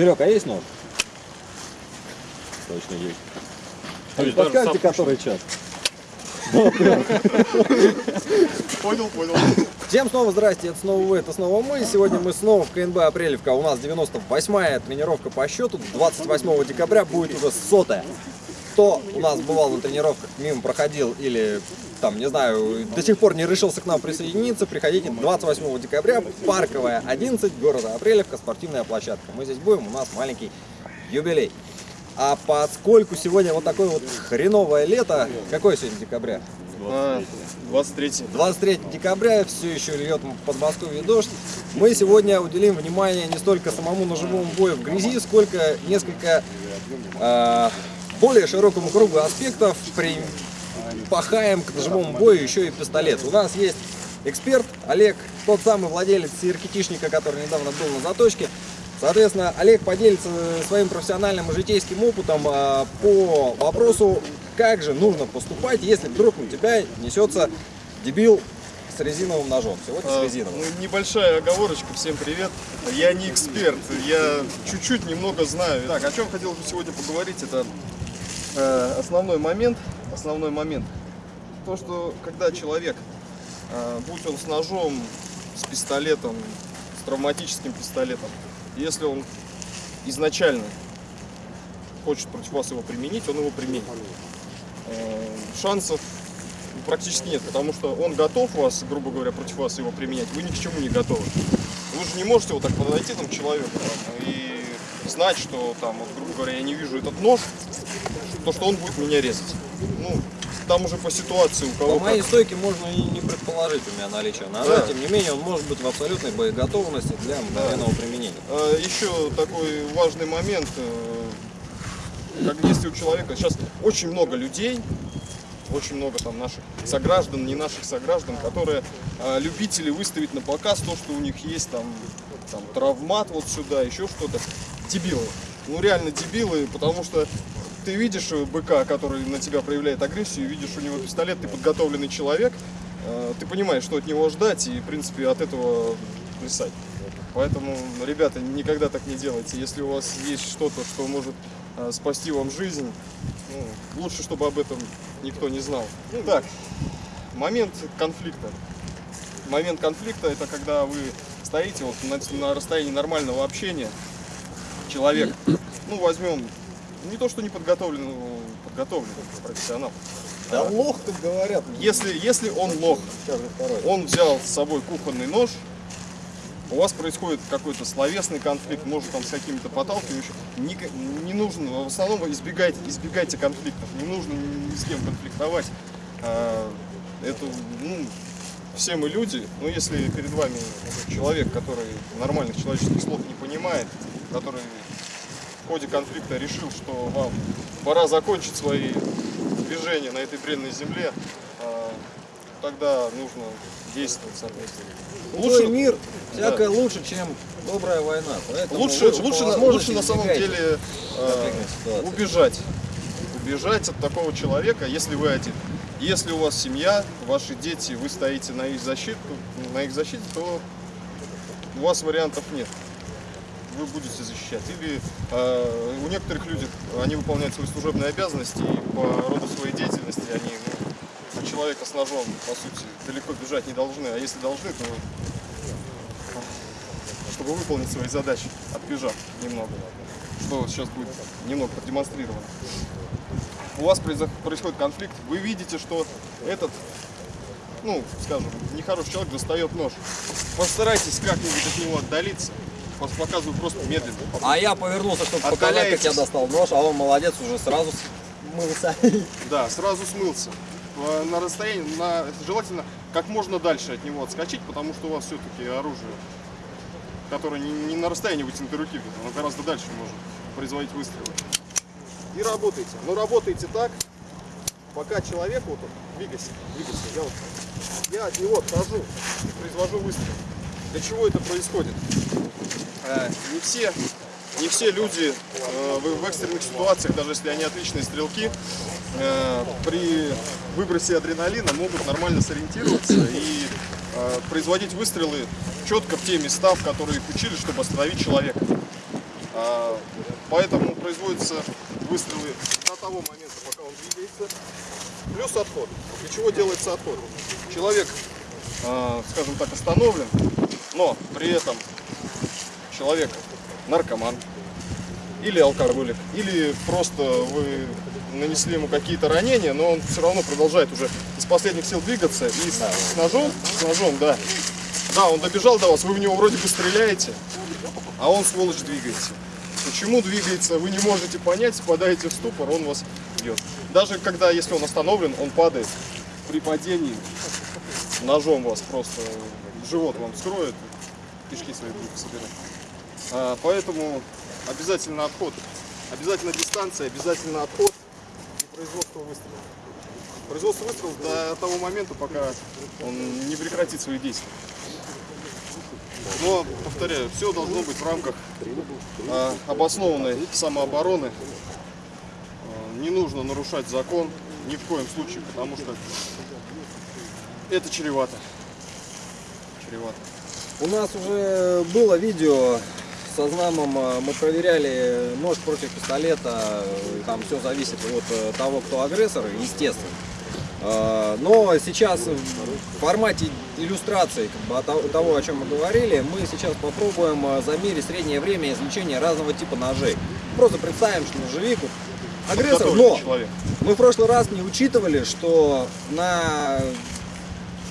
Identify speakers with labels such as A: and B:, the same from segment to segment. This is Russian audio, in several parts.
A: Серег, а есть нож? Точно есть. А не подскажете, который час?
B: Понял, понял.
A: Всем снова здрасте, это снова вы, это снова мы. Сегодня мы снова в КНБ Апрелевка. У нас 98-я тренировка по счету. 28 декабря будет уже сотая. Кто у нас бывал на тренировках, мимо проходил или там, не знаю, до сих пор не решился к нам присоединиться, приходите 28 декабря, Парковая 11, города Апрелевка, спортивная площадка. Мы здесь будем, у нас маленький юбилей. А поскольку сегодня вот такое вот хреновое лето, какое сегодня декабря?
B: А, 23.
A: 23 декабря, все еще льет Подмосковье дождь. Мы сегодня уделим внимание не столько самому ножевому бою в грязи, сколько несколько э, более широкому кругу аспектов при пахаем к ножевому бою еще и пистолет. У нас есть эксперт Олег, тот самый владелец сиркетишника, который недавно был на заточке. Соответственно, Олег поделится своим профессиональным и житейским опытом а, по вопросу, как же нужно поступать, если вдруг у тебя несется дебил с резиновым ножом. Сегодня с
B: А,
A: резиновым.
B: ну, небольшая оговорочка, всем привет. Я не эксперт, я чуть-чуть немного знаю. Так, о чем хотел бы сегодня поговорить, это основной момент, основной момент. То, что когда человек, э, будь он с ножом, с пистолетом, с травматическим пистолетом, если он изначально хочет против вас его применить, он его применит. Э, Шансов практически нет, потому что он готов вас, грубо говоря, против вас его применять, вы ни к чему не готовы. Вы же не можете вот так подойти там к человеку там, и знать, что там, вот, грубо говоря, я не вижу этот нож, то что он будет меня резать. Ну, там уже по ситуации у кого
A: По моей
B: как.
A: стойке можно и не предположить у меня наличие ножа,
B: Да.
A: тем не менее он может быть в абсолютной боеготовности для мгновенного применения.
B: А, Еще такой важный момент, э, как если у человека сейчас очень много людей, очень много там наших сограждан, не наших сограждан, которые а, любители выставить на показ то, что у них есть там, там травмат вот сюда, еще что-то. Дебилы. Ну реально дебилы, потому что ты видишь быка, который на тебя проявляет агрессию, видишь у него пистолет, ты подготовленный человек, э, ты понимаешь, что от него ждать, и в принципе от этого плясать. Поэтому, ребята, никогда так не делайте. Если у вас есть что-то, что может э, спасти вам жизнь, ну, лучше, чтобы об этом никто не знал. Ну так, момент конфликта. Момент конфликта это когда вы стоите вот на, на расстоянии нормального общения. Человек, ну возьмем, не то что не подготовленный, подготовленный профессионал.
A: Да лох, как говорят.
B: Если, если он лох, он взял с собой кухонный нож, у вас происходит какой-то словесный конфликт, может там с какими-то поталкивающими, не, не нужно, в основном избегайте, избегайте конфликтов, не нужно ни с кем конфликтовать. А, Это, ну, все мы люди, но если перед вами человек, который нормальных человеческих слов не понимает, который ходе конфликта решил, что вам пора закончить свои движения на этой бренной земле, а, тогда нужно действовать соответственно.
A: Лучший мир
B: Да.
A: всякое лучше, чем добрая война. Поэтому
B: Лучше,
A: лучше,
B: лучше, на, лучше на самом деле э, убежать. Убежать от такого человека, если вы один. Если у вас семья, ваши дети, вы стоите на их защиту, на их защите, то у вас вариантов нет. Вы будете защищать. Или э, у некоторых людей они выполняют свои служебные обязанности и по роду своей деятельности они ну, человека с ножом, по сути, далеко бежать не должны. А если должны, то чтобы выполнить свои задачи, отбежав немного. Что сейчас будет немного продемонстрировано. У вас происходит конфликт, вы видите, что этот, ну, скажем, нехороший человек достает нож. Постарайтесь как-нибудь от него отдалиться. Показываю просто медленно.
A: А я повернулся, чтобы показать, как я достал нож, а он молодец, уже сразу смылся.
B: Да, сразу смылся. Э, На расстоянии, на, желательно как можно дальше от него отскочить, потому что у вас все-таки оружие, которое не, не на расстоянии вытянутой руки, оно гораздо дальше может производить выстрелы. И работайте. Но работайте так, пока человек вот он, двигайся, двигайся, я, вот, я от него отхожу и произвожу выстрел. Для чего это происходит? Э, не все, не все люди э, в, экстренных ситуациях, даже если они отличные стрелки, э, при выбросе адреналина могут нормально сориентироваться и производить выстрелы четко в те места, в которые их учили, чтобы остановить человека. Поэтому производятся выстрелы до того момента, пока он двигается. Плюс отход. Для чего делается отход? Человек, скажем так, остановлен, но при этом человек наркоман или алкоголик, или просто вы нанесли ему какие-то ранения, но он все равно продолжает уже из последних сил двигаться и с, с ножом, с ножом, да. Да, он добежал до вас, вы в него вроде бы стреляете, а он, сволочь, двигается. Почему двигается, вы не можете понять, впадаете в ступор, он вас бьет. Даже когда, если он остановлен, он падает при падении, ножом вас просто живот вам скроет, кишки свои будете собирать. А, поэтому обязательно отход, обязательно дистанция, обязательно отход и производство выстрелов. Производство выстрелов до того момента, пока он не прекратит свои действия. Но, повторяю, все должно быть в рамках а, обоснованной самообороны. А, Не нужно нарушать закон ни в коем случае, потому что это чревато. Чревато.
A: У нас уже было видео со знамом, э, мы проверяли нож против пистолета, там все зависит от э, того, кто агрессор, естественно. Э, Но сейчас в формате иллюстрации как бы, того- о чем мы говорили, мы сейчас попробуем замерить среднее время извлечения разного типа ножей. Просто представим, что ножевик агрессор, но
B: человек.
A: мы в прошлый раз не учитывали, что на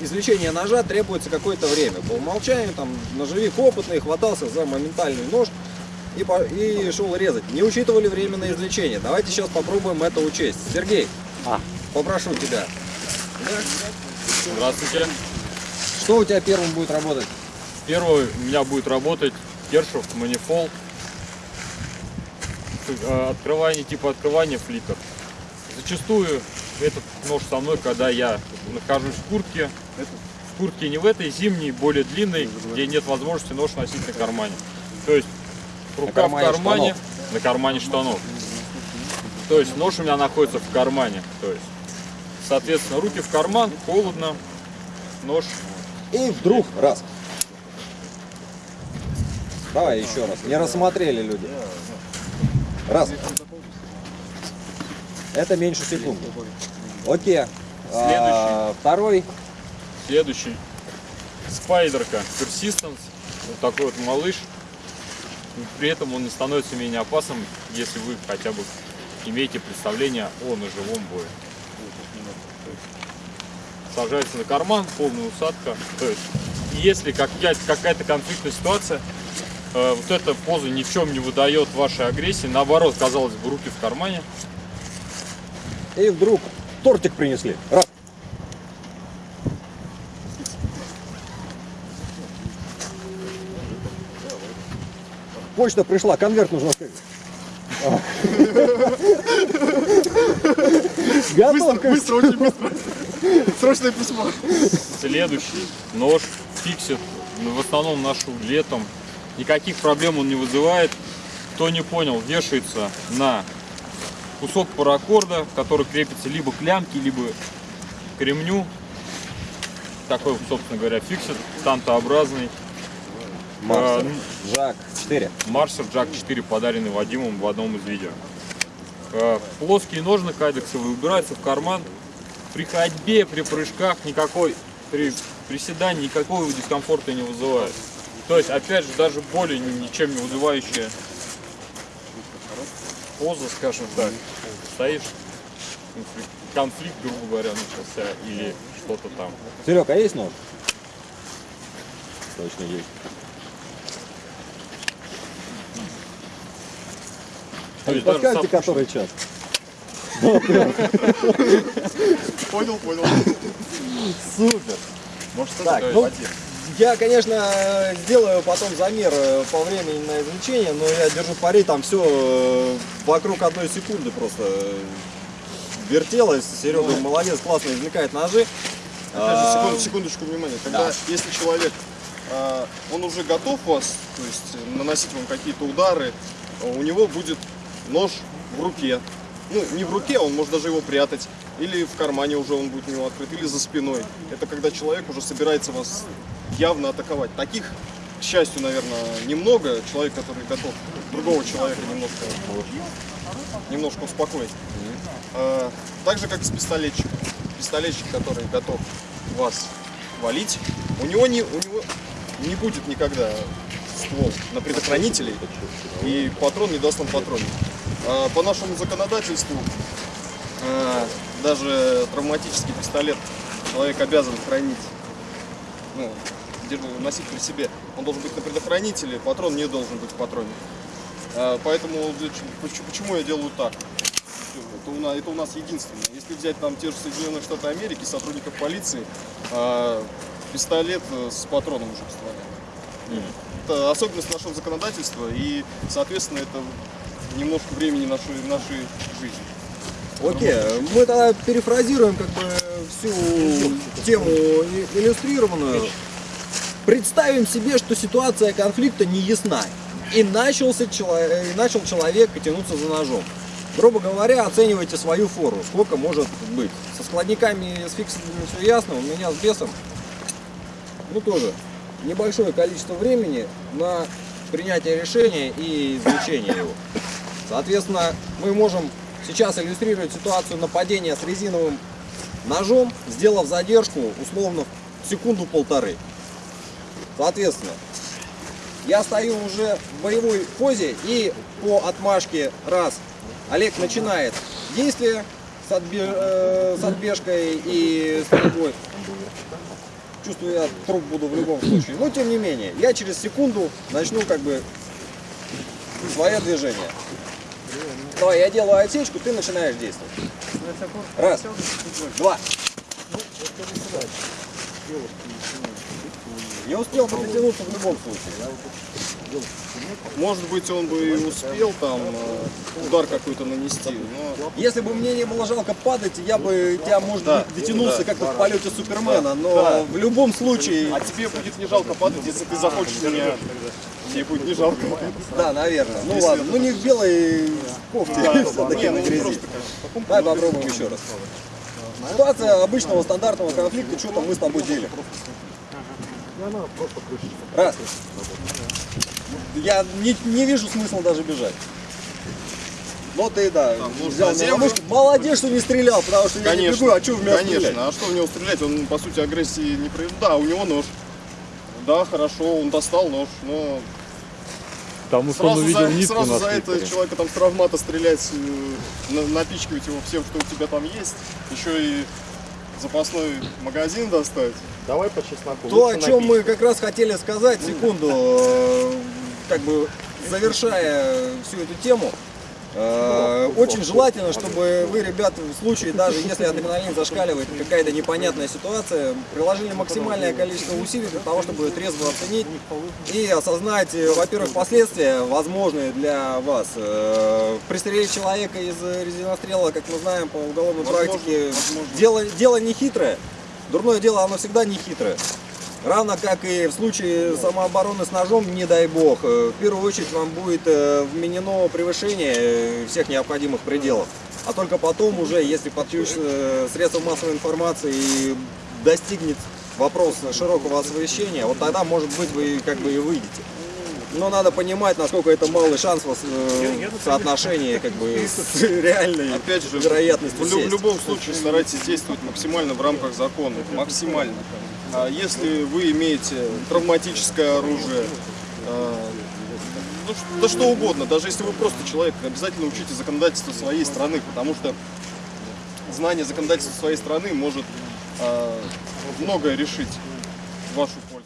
A: извлечение ножа требуется какое-то время. По умолчанию там ножевик опытный, хватался за моментальный нож и, по- и шел резать. Не учитывали время на извлечение. Давайте сейчас попробуем это учесть. Сергей, попрошу тебя.
C: Здравствуйте.
A: Что у тебя первым будет работать?
C: Первый у меня будет работать Кершов манифол. Э, Открывание типа открывания флиппер. Зачастую этот нож со мной, когда я нахожусь в куртке. В куртке не в этой зимней, более длинной, где нет возможности нож носить на кармане. То есть рука
A: кармане
C: в кармане,
A: штанов.
C: на кармане штанов. То есть нож у меня находится в кармане. То есть, соответственно, руки в карман, холодно, нож
A: И вдруг раз. Давай еще раз. Не рассмотрели люди. Раз. Это меньше секунды. Окей. Второй.
C: Следующий. Спайдерка Persistence. Вот такой вот малыш. При этом он не становится менее опасным, если вы хотя бы имеете представление о ножевом бое. Сажается на карман, полная усадка. То есть, если какая- какая-то конфликтная ситуация, э, вот эта поза ни в чем не выдает вашей агрессии. Наоборот, казалось бы, руки в кармане.
A: И вдруг тортик принесли. Раз. Почта пришла, конверт нужно открыть. Готов.
B: Быстро, очень быстро. Срочное письмо.
C: Следующий нож фиксит ну, в основном нашу летом. Никаких проблем он не вызывает. Кто не понял, вешается на кусок паракорда, который крепится либо к лямке, либо к ремню. Такой, собственно говоря, фиксит, тантообразный.
A: Марсер.
C: А,
A: Жак. 4.
C: Марсер Jack 4, подаренный Вадимом в одном из видео. Э, Плоские ножны кайдексовые убираются в карман. При ходьбе, при прыжках никакой, при приседании никакого дискомфорта не вызывает. То есть, опять же, даже боли ни- ничем не вызывающая поза, скажем так. Стоишь, конфликт, конфликт, грубо говоря, начался, или что-то там.
A: Серег, а есть нож? Точно есть.
C: Сам-
A: который час?
B: Понял, понял.
A: Супер.
B: Может,
A: Так, ну, я, конечно, сделаю потом замер э, по времени на извлечение, но я держу пари, там все вокруг одной секунды просто э, вертелось. Серега молодец, классно извлекает ножи.
B: Опять же,
A: А,
B: секунду- секундочку внимания. Когда,
A: да.
B: если человек, он уже готов вас, то есть э, наносить вам какие-то удары, у него будет нож в руке. Ну, не в руке, он может даже его прятать. Или в кармане уже он будет у него открыт, или за спиной. Это когда человек уже собирается вас явно атаковать. Таких к счастью, наверное, немного. Человек, который готов другого человека немножко, немножко успокоить. Э, Так же, как с пистолетчиком. Пистолетчик, который готов вас валить, у него не, у него не будет никогда ствол на предохранителей, и патрон не даст нам патрон. А По нашему законодательству э, даже травматический пистолет человек обязан хранить, ну, носить при себе. Он должен быть на предохранителе, патрон не должен быть в патроне. А, Поэтому для почему я делаю так? Это у, нас, это у нас единственное. Если взять там те же Соединенные Штаты Америки, сотрудников полиции, а, пистолет э, с патроном уже позволяет. Это особенность нашего законодательства и, соответственно, это немножко времени нашей, нашей жизни.
A: Окей, мы тогда перефразируем как бы всю тему иллюстрированную. Представим себе, что ситуация конфликта не ясна. И, начался чело- и начал человек тянуться за ножом. Грубо говоря, оценивайте свою фору, сколько может быть. Со складниками с фиксами все ясно, у меня с бесом, ну тоже, небольшое количество времени на принятие решения и извлечение его. Соответственно, мы можем сейчас иллюстрировать ситуацию нападения с резиновым ножом, сделав задержку условно секунду-полторы. Соответственно, я стою уже в боевой позе и по отмашке раз Олег начинает действие с, отбе- э, с отбежкой и стрельбой. Чувствую, я труп буду в любом случае. Но тем не менее, я через секунду начну как бы свое движение. Давай, я делаю отсечку, ты начинаешь действовать. Раз, два. Не успел бы дотянуться в любом случае.
B: Может быть, он бы и успел там э, удар какой-то нанести, но
A: Если бы мне не было жалко падать, я бы тебя, может
B: Да,
A: быть, дотянулся
B: да.
A: как-то в полете Супермена, но
B: Да.
A: в любом случае,
B: а тебе будет не жалко падать, если ты захочешь меня. Тебе будет не жалко.
A: да, наверное. Ну ладно, ну не в белой кофте, все-таки на
B: ну
A: грязи. Давай попробуем еще раз. Ситуация обычного стандартного конфликта, что там мы с тобой делим. Раз. Я не, не вижу смысла даже бежать. Ну ты да, взял меня мушку. Молодец, что не стрелял, потому что я не бегу, а что в меня стрелять?
B: конечно. А что в него стрелять? Он, по сути, агрессии не проявил. Да, у него нож. Да, хорошо, он достал нож, но
C: Потому что он
B: сразу,
C: увидел
B: за,
C: нитку
B: сразу
C: на
B: за это
C: слипере.
B: человека там с травмата стрелять, э, на- напичкивать его всем, что у тебя там есть, еще и запасной магазин достать.
D: Давай по чесноку.
A: То, о чем мы
D: напить.
A: как раз хотели сказать, секунду, э, как бы завершая всю эту тему, очень желательно, чтобы вы, ребята, в случае, даже если адреналин зашкаливает, какая-то непонятная ситуация, приложили максимальное количество усилий для того, чтобы трезво оценить и осознать, э, во-первых, последствия, возможные для вас. Э, Пристрелить человека из резинострела, как мы знаем по уголовной
B: Возможно,
A: практике,
B: возможно.
A: дело, дело не хитрое. Дурное дело, оно всегда не хитрое. Равно как и в случае самообороны с ножом, не дай бог, э, в первую очередь вам будет э, вменено превышение э, всех необходимых пределов. А только потом уже, если подключится средства массовой информации и достигнет вопрос широкого освещения, вот тогда, может быть, вы как бы и выйдете. Но надо понимать, насколько это малый шанс в, соотношении как бы с реальной
B: Опять же,
A: вероятностью
B: в, в любом случае старайтесь действовать максимально в рамках закона, максимально. А если вы имеете травматическое оружие, а, ну, да что угодно, даже если вы просто человек, обязательно учите законодательство своей страны, потому что знание законодательства своей страны может а, многое решить вашу пользу.